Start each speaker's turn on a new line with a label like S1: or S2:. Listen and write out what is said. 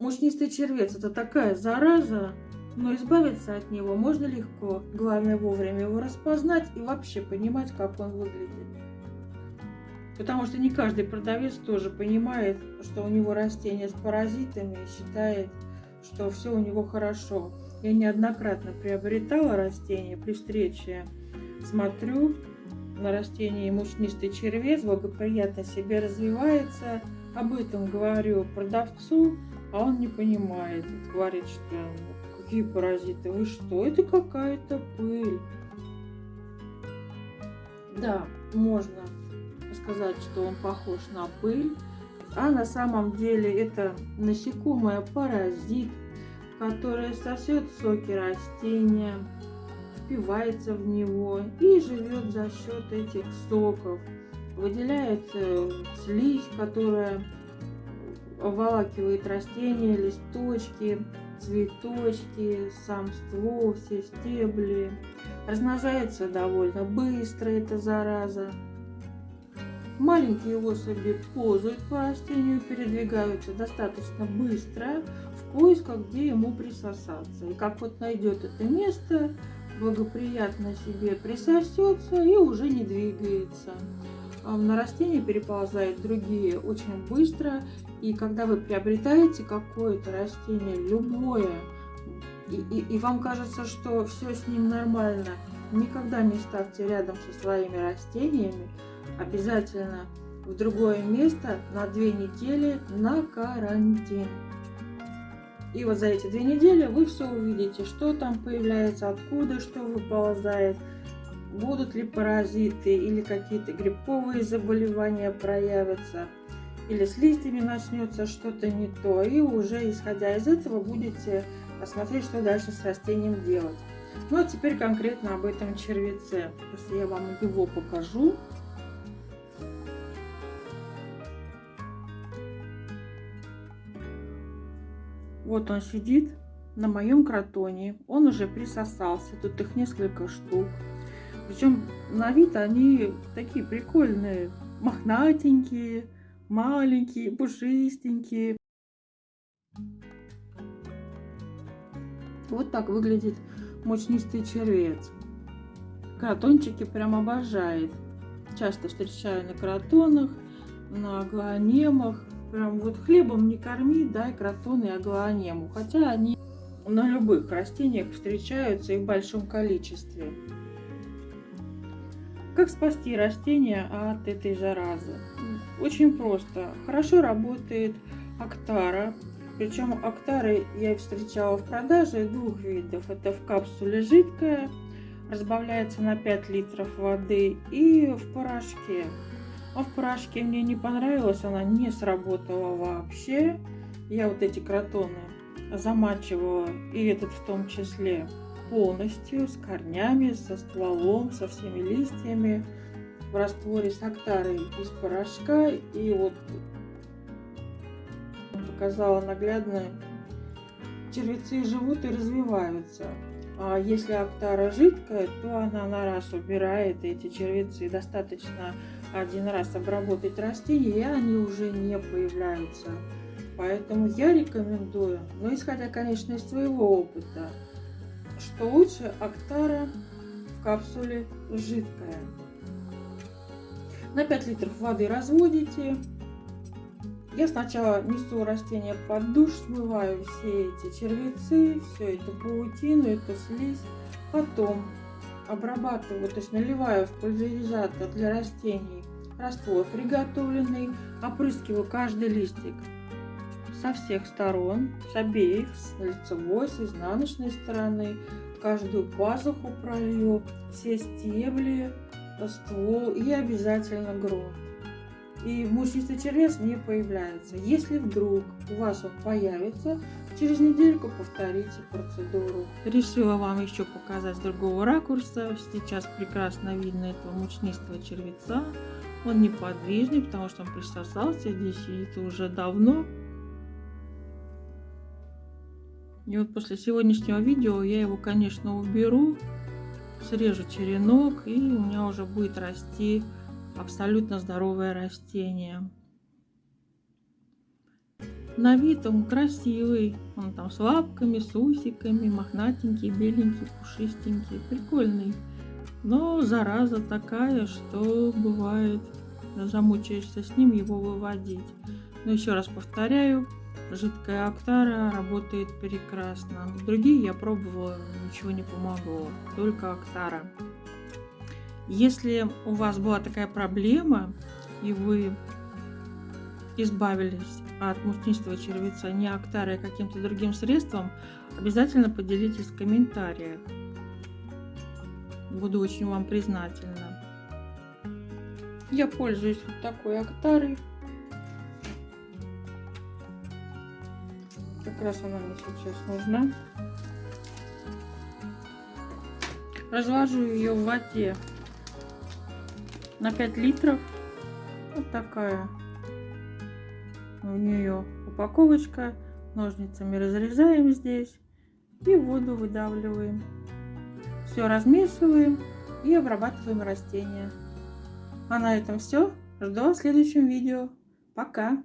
S1: Мучнистый червец – это такая зараза, но избавиться от него можно легко. Главное вовремя его распознать и вообще понимать, как он выглядит. Потому что не каждый продавец тоже понимает, что у него растение с паразитами и считает, что все у него хорошо. Я неоднократно приобретала растения при встрече. Смотрю на растение мучнистый червец, благоприятно себе развивается. Об этом говорю продавцу, а он не понимает. Говорит, что какие паразиты, вы что, это какая-то пыль. Да, можно сказать, что он похож на пыль, а на самом деле это насекомое паразит, которое сосет соки растения, впивается в него и живет за счет этих соков. Выделяет э, слизь, которая обволакивает растения, листочки, цветочки, сам ствол, все стебли. Размножается довольно быстро эта зараза. Маленькие особи ползают по растению, передвигаются достаточно быстро в поисках, где ему присосаться. И как вот найдет это место, благоприятно себе присосется и уже не двигается. На растения переползают другие очень быстро и когда вы приобретаете какое-то растение, любое, и, и, и вам кажется, что все с ним нормально, никогда не ставьте рядом со своими растениями. Обязательно в другое место на две недели на карантин. И вот за эти две недели вы все увидите, что там появляется, откуда что выползает, будут ли паразиты или какие-то грибковые заболевания проявятся или с листьями начнется что-то не то, и уже исходя из этого будете посмотреть, что дальше с растением делать. Ну а теперь конкретно об этом червеце. Если я вам его покажу. Вот он сидит на моем кротоне. Он уже присосался. Тут их несколько штук. Причем на вид они такие прикольные, мохнатенькие маленькие, пушистенькие. Вот так выглядит мучнистый червец. Кротончики прям обожает. Часто встречаю на кротонах, на аглоанемах. Прям вот хлебом не корми, дай кротоны и аглоанему. Хотя они на любых растениях встречаются и в большом количестве. Как спасти растения от этой заразы? Очень просто. Хорошо работает Актара. Причем Актары я встречала в продаже двух видов. Это в капсуле жидкая, разбавляется на 5 литров воды и в порошке. А в порошке мне не понравилось, она не сработала вообще. Я вот эти кротоны замачивала, и этот в том числе, полностью, с корнями, со стволом, со всеми листьями в растворе с актарой из порошка. И вот показала наглядно, червецы живут и развиваются. А если актара жидкая, то она на раз убирает эти червецы. Достаточно один раз обработать растения, и они уже не появляются. Поэтому я рекомендую, но исходя, конечно, из своего опыта, что лучше Актара в капсуле жидкая. На 5 литров воды разводите. Я сначала несу растение под душ, смываю все эти червецы, всю эту паутину, эту слизь. Потом обрабатываю, то есть наливаю в пульверизатор для растений раствор приготовленный, опрыскиваю каждый листик со всех сторон, с обеих, с лицевой, с изнаночной стороны, каждую пазуху пролью, все стебли, ствол и обязательно грунт. И мучнистый червец не появляется. Если вдруг у вас он появится, через недельку повторите процедуру. Решила вам еще показать с другого ракурса. Сейчас прекрасно видно этого мучнистого червеца. Он неподвижный, потому что он присосался здесь сидит уже давно. И вот после сегодняшнего видео я его, конечно, уберу, срежу черенок, и у меня уже будет расти абсолютно здоровое растение. на вид он красивый. Он там с лапками, с усиками, мохнатенький, беленький, пушистенький, прикольный. Но зараза такая, что бывает, замучаешься с ним его выводить. Но еще раз повторяю, жидкая Актара работает прекрасно. Другие я пробовала, ничего не помогло, только Актара. Если у вас была такая проблема, и вы избавились от мучнистого червеца не Актарой, а каким-то другим средством, обязательно поделитесь в комментариях. Буду очень вам признательна. Я пользуюсь вот такой Актарой. Как раз она мне сейчас нужна. Развожу ее в воде на 5 литров. Вот такая у нее упаковочка. Ножницами разрезаем здесь и воду выдавливаем. Все размешиваем и обрабатываем растения. А на этом все. Жду в следующем видео. Пока!